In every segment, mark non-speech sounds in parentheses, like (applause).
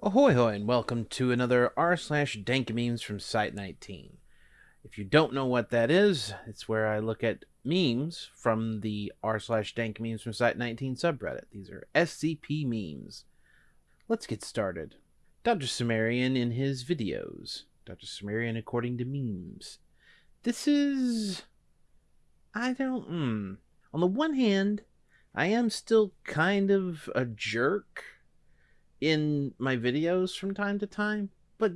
Ahoy hoy and welcome to another r slash dank memes from Site 19. If you don't know what that is, it's where I look at memes from the r slash dank memes from Site 19 subreddit. These are SCP memes. Let's get started. Dr. Cimmerian in his videos. Dr. Cimmerian according to memes. This is. I don't. Hmm. On the one hand, I am still kind of a jerk in my videos from time to time, but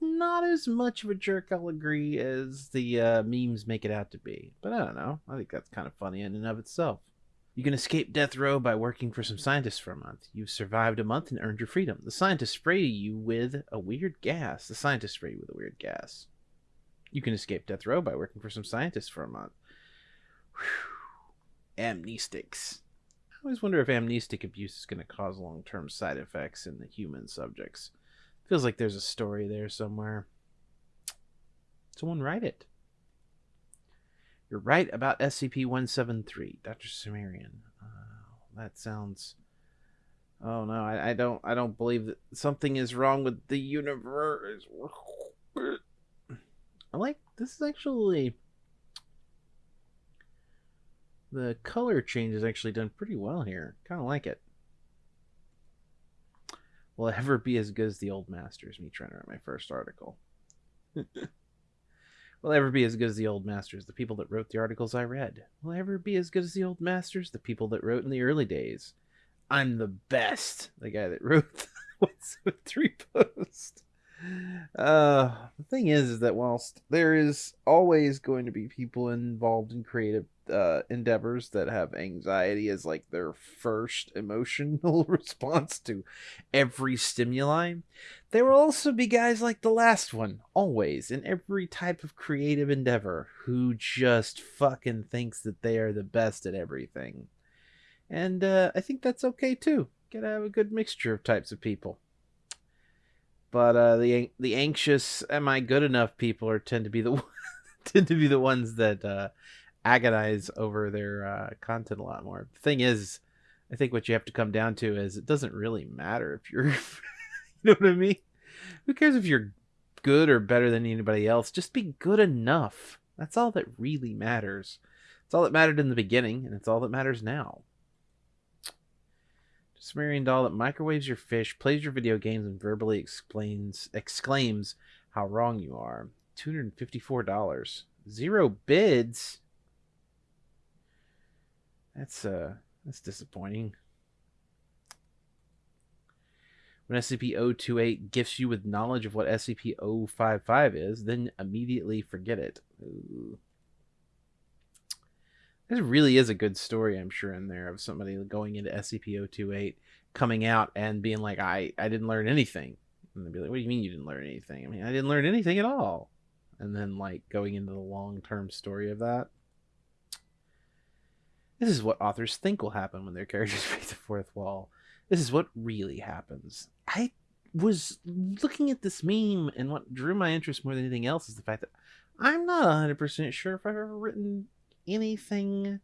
not as much of a jerk, I'll agree, as the uh, memes make it out to be. But I don't know. I think that's kind of funny in and of itself. You can escape death row by working for some scientists for a month. You've survived a month and earned your freedom. The scientists spray you with a weird gas. The scientists spray you with a weird gas. You can escape death row by working for some scientists for a month. Whew. Amnestics. I always wonder if amnestic abuse is going to cause long term side effects in the human subjects. Feels like there's a story there somewhere. Someone write it. You're right about SCP 173, Dr. Cimmerian. Uh, that sounds. Oh no, I, I don't I don't believe that something is wrong with the universe. (sighs) I like this is actually the color change is actually done pretty well here. Kind of like it. Will it ever be as good as the old masters? Me trying to write my first article. (laughs) Will ever be as good as the old masters, the people that wrote the articles I read? Will ever be as good as the old masters, the people that wrote in the early days? I'm the best. The guy that wrote (laughs) what's three posts. Uh, thing is, is that whilst there is always going to be people involved in creative uh, endeavors that have anxiety as like their first emotional (laughs) response to every stimuli, there will also be guys like the last one, always in every type of creative endeavor, who just fucking thinks that they are the best at everything. And uh, I think that's okay too. Gotta have a good mixture of types of people but uh, the the anxious am I good enough people are tend to be the (laughs) tend to be the ones that uh, agonize over their uh, content a lot more. The thing is, I think what you have to come down to is it doesn't really matter if you're, (laughs) you know what I mean? Who cares if you're good or better than anybody else? Just be good enough. That's all that really matters. It's all that mattered in the beginning, and it's all that matters now. Cimmerian doll that microwaves your fish, plays your video games, and verbally explains exclaims how wrong you are. Two hundred and fifty-four dollars. Zero bids. That's uh that's disappointing. When SCP-028 gifts you with knowledge of what SCP-055 is, then immediately forget it. Ooh. There really is a good story, I'm sure, in there of somebody going into SCP-028, coming out and being like, "I I didn't learn anything," and they'd be like, "What do you mean you didn't learn anything?" I mean, I didn't learn anything at all. And then like going into the long-term story of that. This is what authors think will happen when their characters (laughs) break the fourth wall. This is what really happens. I was looking at this meme, and what drew my interest more than anything else is the fact that I'm not 100% sure if I've ever written anything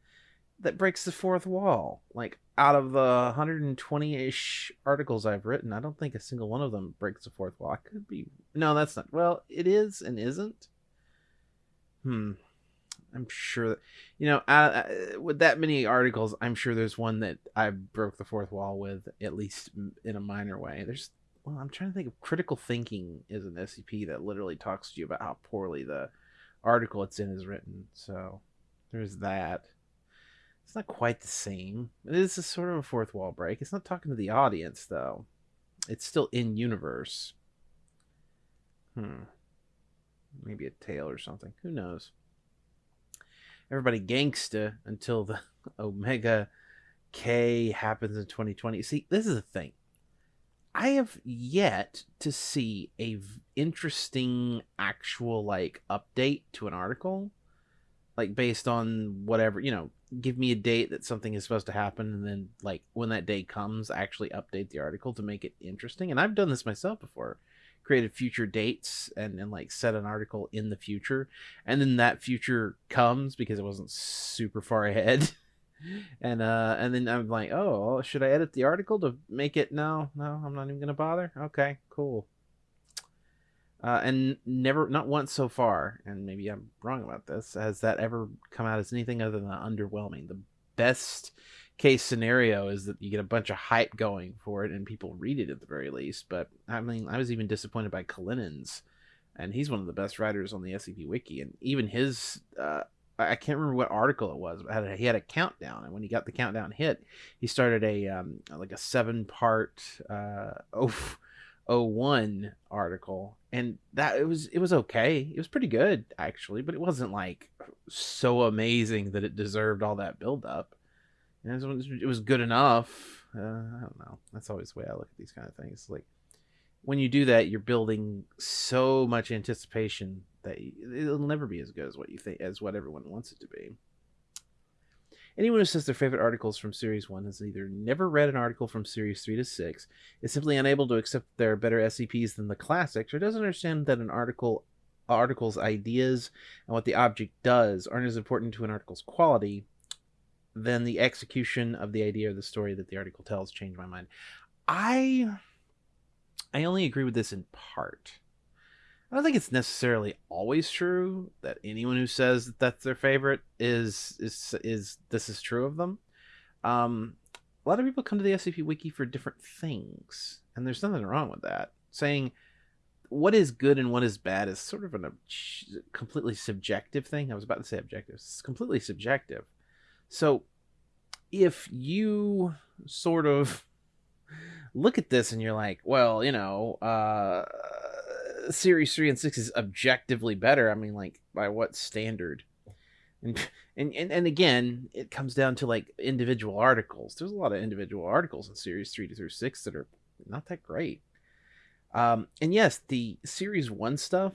that breaks the fourth wall. Like out of the 120-ish articles I've written, I don't think a single one of them breaks the fourth wall. I could be No, that's not. Well, it is and isn't. Hmm. I'm sure that you know, uh, with that many articles, I'm sure there's one that I broke the fourth wall with at least in a minor way. There's well, I'm trying to think of critical thinking is an SCP that literally talks to you about how poorly the article it's in is written. So there's that. It's not quite the same. It is a sort of a fourth wall break. It's not talking to the audience though. It's still in universe. Hmm. Maybe a tail or something. Who knows? Everybody gangsta until the (laughs) Omega K happens in 2020. See, this is the thing. I have yet to see a v- interesting actual like update to an article like based on whatever you know give me a date that something is supposed to happen and then like when that day comes actually update the article to make it interesting and i've done this myself before created future dates and, and like set an article in the future and then that future comes because it wasn't super far (laughs) ahead and uh and then I'm like, oh, should I edit the article to make it? No, no, I'm not even gonna bother. Okay, cool. Uh, and never, not once so far, and maybe I'm wrong about this, has that ever come out as anything other than underwhelming. The best case scenario is that you get a bunch of hype going for it and people read it at the very least. But I mean, I was even disappointed by Kalinin's, and he's one of the best writers on the SCP Wiki, and even his uh, I can't remember what article it was, but he had a countdown, and when he got the countdown hit, he started a um, like a seven part uh, (laughs) oh, oh one article, and that it was it was okay, it was pretty good actually, but it wasn't like so amazing that it deserved all that build up. And it was, it was good enough. Uh, I don't know. That's always the way I look at these kind of things. Like when you do that, you're building so much anticipation that it'll never be as good as what you think as what everyone wants it to be. Anyone who says their favorite articles from Series 1 has either never read an article from Series 3 to 6, is simply unable to accept there are better SCPs than the classics, or doesn't understand that an article article's ideas and what the object does aren't as important to an article's quality than the execution of the idea or the story that the article tells change my mind. I I only agree with this in part. I don't think it's necessarily always true that anyone who says that that's their favorite is is is this is true of them. Um, a lot of people come to the SCP Wiki for different things, and there's nothing wrong with that. Saying what is good and what is bad is sort of a completely subjective thing. I was about to say objective. It's completely subjective. So if you sort of look at this and you're like, well, you know, uh series three and six is objectively better. I mean, like by what standard? And, and and and again, it comes down to like individual articles. There's a lot of individual articles in series three through six that are not that great. Um, and yes, the series one stuff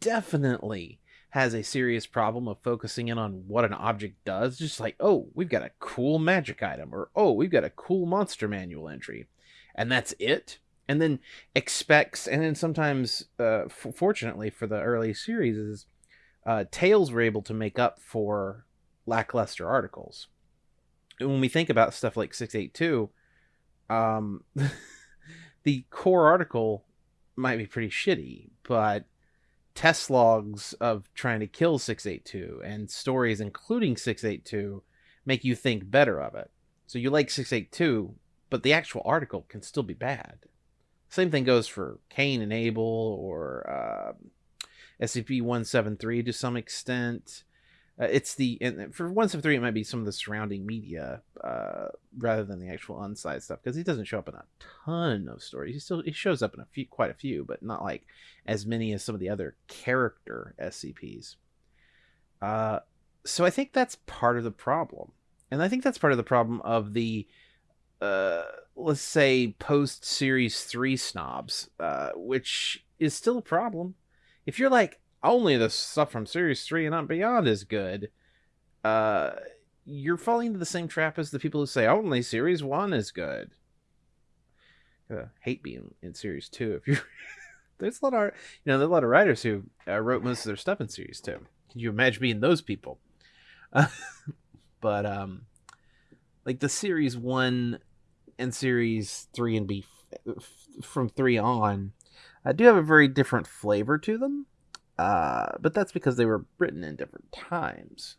definitely has a serious problem of focusing in on what an object does. Just like, oh, we've got a cool magic item, or oh, we've got a cool monster manual entry, and that's it and then expects and then sometimes uh, f- fortunately for the early series is uh, tales were able to make up for lackluster articles. And when we think about stuff like 682 um, (laughs) the core article might be pretty shitty but test logs of trying to kill 682 and stories including 682 make you think better of it. So you like 682 but the actual article can still be bad same thing goes for Cain and Abel or uh, um, SCP 173 to some extent. Uh, it's the and for 173 it might be some of the surrounding media uh, rather than the actual unside stuff because he doesn't show up in a ton of stories. He still he shows up in a few, quite a few, but not like as many as some of the other character SCPs. Uh, so I think that's part of the problem, and I think that's part of the problem of the uh, let's say post series 3 snobs uh, which is still a problem. If you're like only the stuff from series 3 and not beyond is good uh, you're falling into the same trap as the people who say only series 1 is good. Uh, hate being in series 2 if you (laughs) there's a lot of you know there's a lot of writers who uh, wrote most of their stuff in series 2 can you imagine being those people? (laughs) But um like the series 1 and series three and B from three on uh, do have a very different flavor to them, uh, but that's because they were written in different times.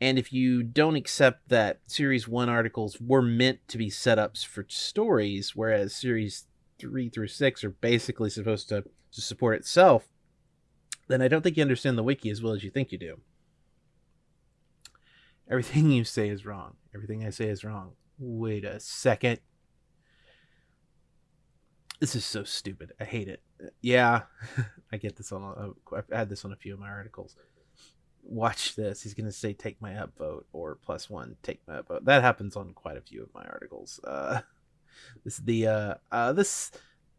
And if you don't accept that series one articles were meant to be setups for stories, whereas series three through six are basically supposed to, to support itself, then I don't think you understand the wiki as well as you think you do. Everything (laughs) you say is wrong. Everything I say is wrong. Wait a second. This is so stupid. I hate it. Yeah, (laughs) I get this on. A, I've had this on a few of my articles. Watch this. He's gonna say "take my upvote" or "plus one take my upvote." That happens on quite a few of my articles. Uh, (laughs) this the uh, uh, this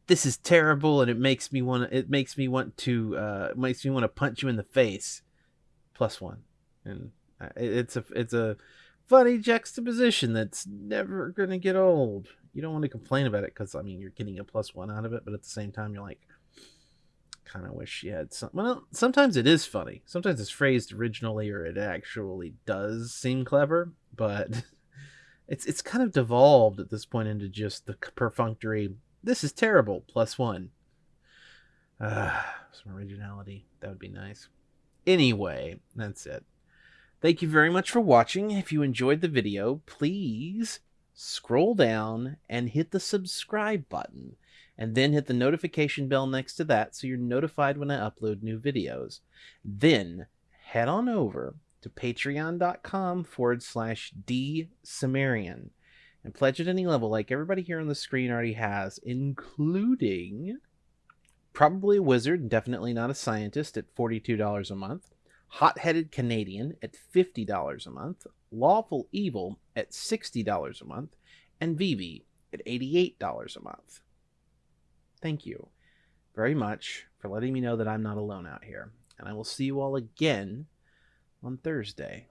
this is terrible, and it makes me want. It makes me want to. Uh, makes me want to punch you in the face. Plus one, and uh, it's a it's a funny juxtaposition that's never going to get old. You don't want to complain about it because, I mean, you're getting a plus one out of it, but at the same time, you're like, kind of wish she had some. Well, sometimes it is funny. Sometimes it's phrased originally, or it actually does seem clever. But (laughs) it's it's kind of devolved at this point into just the perfunctory. This is terrible. Plus one. Uh, some originality. That would be nice. Anyway, that's it. Thank you very much for watching. If you enjoyed the video, please scroll down and hit the subscribe button and then hit the notification bell next to that so you're notified when I upload new videos. Then head on over to patreon.com forward slash D Cimmerian and pledge at any level like everybody here on the screen already has, including probably a wizard, definitely not a scientist at $42 a month, hot headed Canadian at $50 a month, lawful evil at $60 a month, and Vivi at $88 a month. Thank you very much for letting me know that I'm not alone out here, and I will see you all again on Thursday.